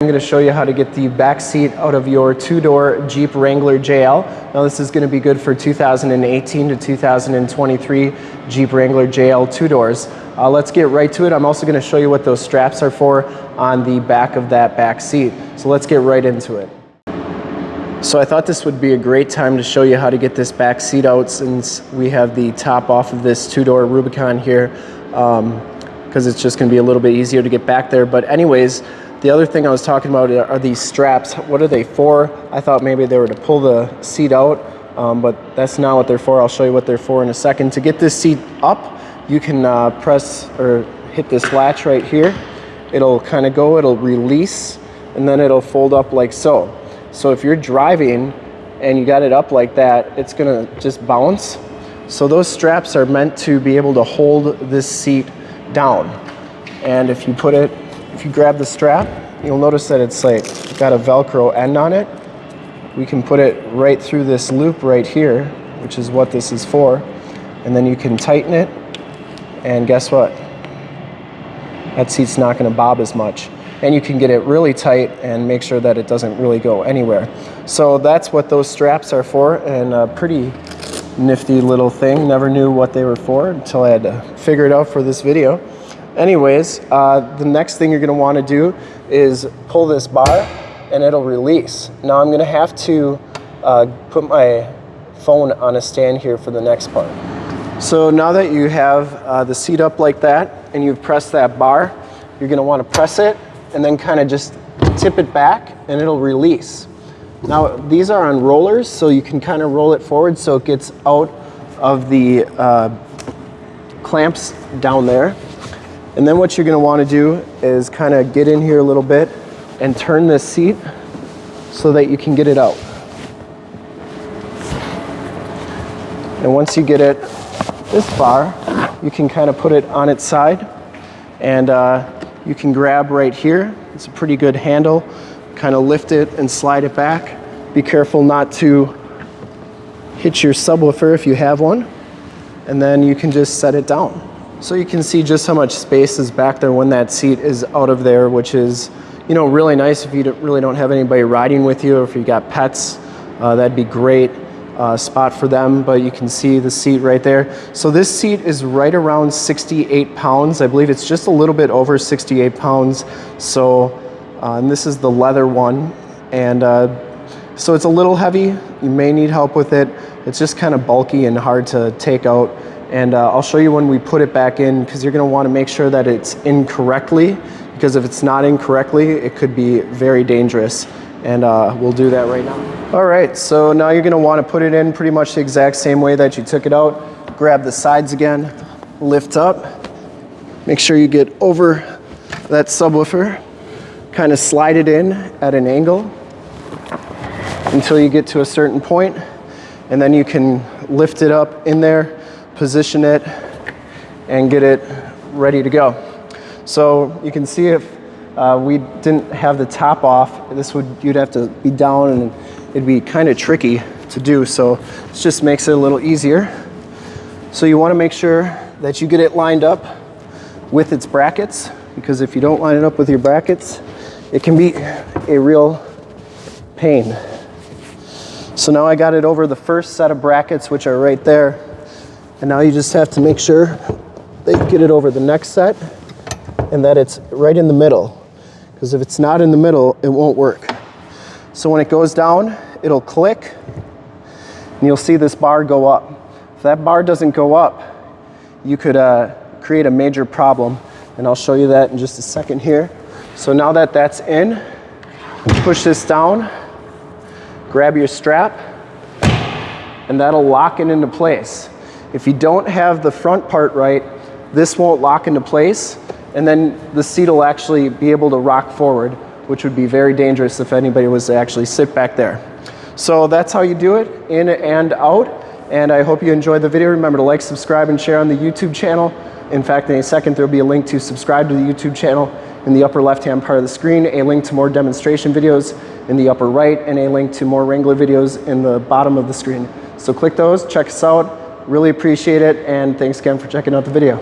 I'm going to show you how to get the back seat out of your two-door Jeep Wrangler JL. Now this is going to be good for 2018 to 2023 Jeep Wrangler JL two doors. Uh, let's get right to it. I'm also going to show you what those straps are for on the back of that back seat. So let's get right into it. So I thought this would be a great time to show you how to get this back seat out since we have the top off of this two-door Rubicon here because um, it's just going to be a little bit easier to get back there. But anyways, the other thing I was talking about are these straps. What are they for? I thought maybe they were to pull the seat out, um, but that's not what they're for. I'll show you what they're for in a second. To get this seat up, you can uh, press or hit this latch right here. It'll kind of go, it'll release, and then it'll fold up like so. So if you're driving and you got it up like that, it's gonna just bounce. So those straps are meant to be able to hold this seat down. And if you put it if you grab the strap, you'll notice that it's like got a Velcro end on it. We can put it right through this loop right here, which is what this is for. And then you can tighten it, and guess what? That seat's not gonna bob as much. And you can get it really tight and make sure that it doesn't really go anywhere. So that's what those straps are for, and a pretty nifty little thing. Never knew what they were for until I had to figure it out for this video. Anyways, uh, the next thing you're gonna wanna do is pull this bar and it'll release. Now I'm gonna have to uh, put my phone on a stand here for the next part. So now that you have uh, the seat up like that and you've pressed that bar, you're gonna wanna press it and then kind of just tip it back and it'll release. Now these are on rollers so you can kind of roll it forward so it gets out of the uh, clamps down there. And then what you're gonna wanna do is kind of get in here a little bit and turn this seat so that you can get it out. And once you get it this far, you can kind of put it on its side and uh, you can grab right here. It's a pretty good handle. Kind of lift it and slide it back. Be careful not to hit your subwoofer if you have one. And then you can just set it down. So you can see just how much space is back there when that seat is out of there, which is, you know, really nice if you really don't have anybody riding with you or if you got pets, uh, that'd be great uh, spot for them, but you can see the seat right there. So this seat is right around 68 pounds. I believe it's just a little bit over 68 pounds. So, uh, and this is the leather one. And uh, so it's a little heavy. You may need help with it. It's just kind of bulky and hard to take out. And uh, I'll show you when we put it back in because you're gonna wanna make sure that it's incorrectly because if it's not incorrectly, it could be very dangerous. And uh, we'll do that right now. All right, so now you're gonna wanna put it in pretty much the exact same way that you took it out. Grab the sides again, lift up, make sure you get over that subwoofer, kind of slide it in at an angle until you get to a certain point, and then you can lift it up in there position it, and get it ready to go. So you can see if uh, we didn't have the top off, this would, you'd have to be down and it'd be kind of tricky to do. So this just makes it a little easier. So you wanna make sure that you get it lined up with its brackets because if you don't line it up with your brackets, it can be a real pain. So now I got it over the first set of brackets, which are right there. And now you just have to make sure that you get it over the next set and that it's right in the middle. Because if it's not in the middle, it won't work. So when it goes down, it'll click and you'll see this bar go up. If that bar doesn't go up, you could uh, create a major problem. And I'll show you that in just a second here. So now that that's in, push this down, grab your strap, and that'll lock it into place. If you don't have the front part right, this won't lock into place and then the seat will actually be able to rock forward, which would be very dangerous if anybody was to actually sit back there. So that's how you do it, in and out. And I hope you enjoyed the video. Remember to like, subscribe, and share on the YouTube channel. In fact, in a second, there'll be a link to subscribe to the YouTube channel in the upper left-hand part of the screen, a link to more demonstration videos in the upper right, and a link to more Wrangler videos in the bottom of the screen. So click those, check us out, Really appreciate it, and thanks again for checking out the video.